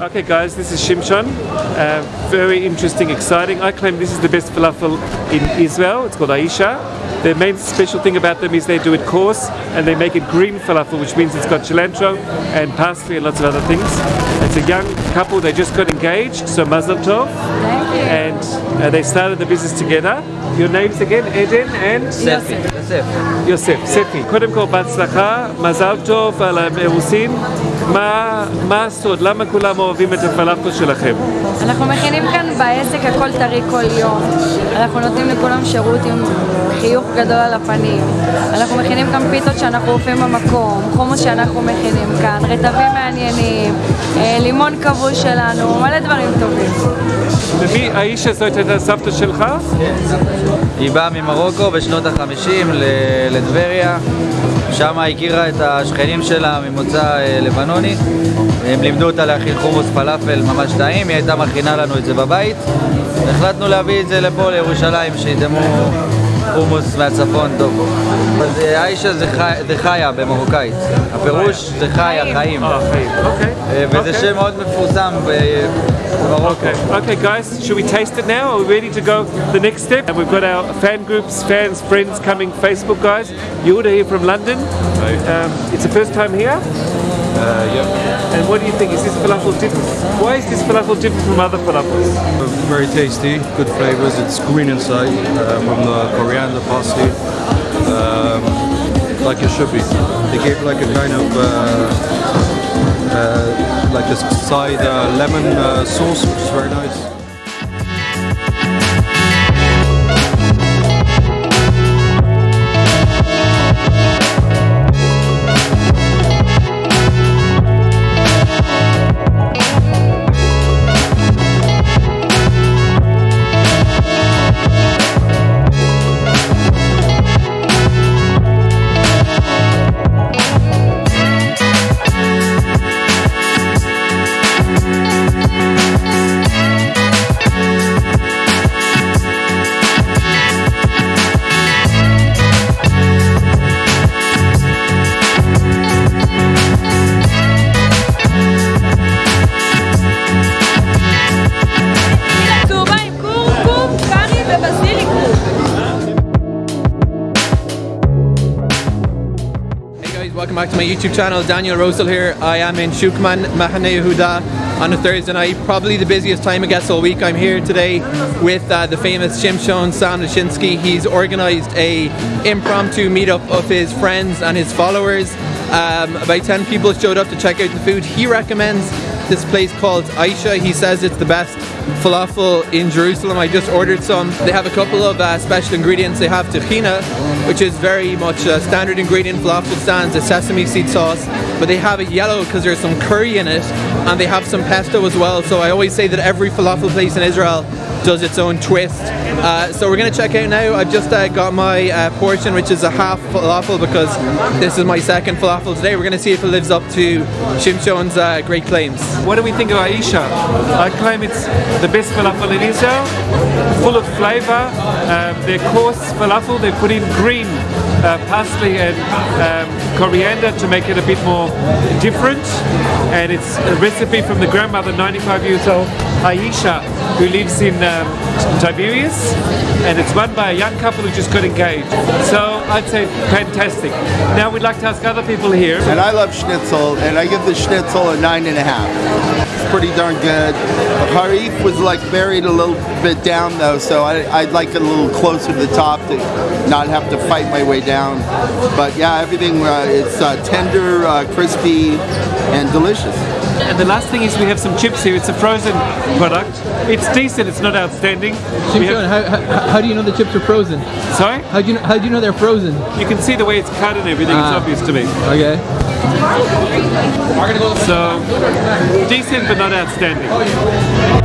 Okay guys, this is Shimshon. Uh, very interesting, exciting. I claim this is the best falafel in Israel. It's called Aisha. The main special thing about them is they do it coarse and they make it green falafel, which means it's got cilantro and parsley and lots of other things. It's a young couple, they just got engaged, so mazel tov. Thank you. And uh, they started the business together. Your names again, Eden and ספי, יוסף. יוסף, ספי. קודם כל בהצלחה, מזל טוב על האירוסין. מה, מה הסוד? למה כולם אוהבים את הפלאפל שלכם? אנחנו מכינים כאן בעסק הכל טרי כל יום. אנחנו נותנים לכולם שירות עם חיוך גדול על הפנים. אנחנו מכינים כאן פיתות שאנחנו אופים במקום, חומוס שאנחנו מכינים כאן, רטבים מעניינים, אה, לימון כבוש שלנו, מלא דברים טובים. ומי האיש הזאת הייתה סבתא שלך? היא באה ממרוקו בשנות ה-50 לטבריה, שם הכירה את השכנים שלה ממוצא אה, לבנוני. הם לימדו אותה להכין חומוס פלאפל ממש טעים, היא הייתה מכינה לנו את זה בבית. החלטנו להביא את זה לפה לירושלים, שידמו חומוס מהצפון טוב. אז אה, עיישה זה, חי, זה חיה במרוקאית, הפירוש זה חיה, חיים. אה, חיים. אוקיי. אה, וזה אוקיי. שם מאוד מפורסם במרוקו. Okay, okay, guys, should we taste it now? Are we ready to go the next step? And we've got our fan groups, fans, friends coming, Facebook guys. Yehuda here from London. Um, it's the first time here. Uh, And what do you think? Is this falafel different? Why is this falafel different from other falafels? Very tasty, good flavors. It's green inside uh, from the coriander parsley, um, like it should be. They gave like a kind of uh, uh, like a side uh, lemon uh, sauce, which is very nice. Welcome back to my YouTube channel. Daniel Rosel here. I am in Shukman Mahane Yehuda on a Thursday night, probably the busiest time I guess all week. I'm here today with uh, the famous Shimshon Sam. He's organised a impromptu meetup of his friends and his followers. Um, about 10 people showed up to check out the food. He recommends this place called Aisha. He says it's the best falafel in Jerusalem. I just ordered some. They have a couple of uh, special ingredients. They have tahina, which is very much a standard ingredient falafel stands, a sesame seed sauce, but they have it yellow because there's some curry in it, and they have some pesto as well. So I always say that every falafel place in Israel does its own twist. Uh, so we're gonna check out now. I've just uh, got my uh, portion, which is a half falafel because this is my second falafel today. We're gonna see if it lives up to Shimshon's uh, great claims. What do we think of Aisha? I claim it's the best falafel in Israel, full of flavor. Um, their coarse falafel, they put in green uh, parsley and um, coriander to make it a bit more different. And it's a recipe from the grandmother, 95 years old, Aisha, who lives in um, Tiberias. And it's run by a young couple who just got engaged. So I'd say fantastic. Now we'd like to ask other people here. And I love schnitzel, and I give the schnitzel a nine and a half. It's pretty darn good. Harif was like buried a little bit down though, so I, I'd like it a little closer to the top to not have to fight my way down. But yeah, everything uh, it's uh, tender, uh, crispy, and delicious. And the last thing is we have some chips here. It's a frozen product. It's decent. It's not outstanding. We Shimshon, have- how, how, how do you know the chips are frozen? sorry? How do you know, how do you know they're frozen? You can see the way it's cut and everything. Ah. It's obvious to me. Okay. So decent but not outstanding.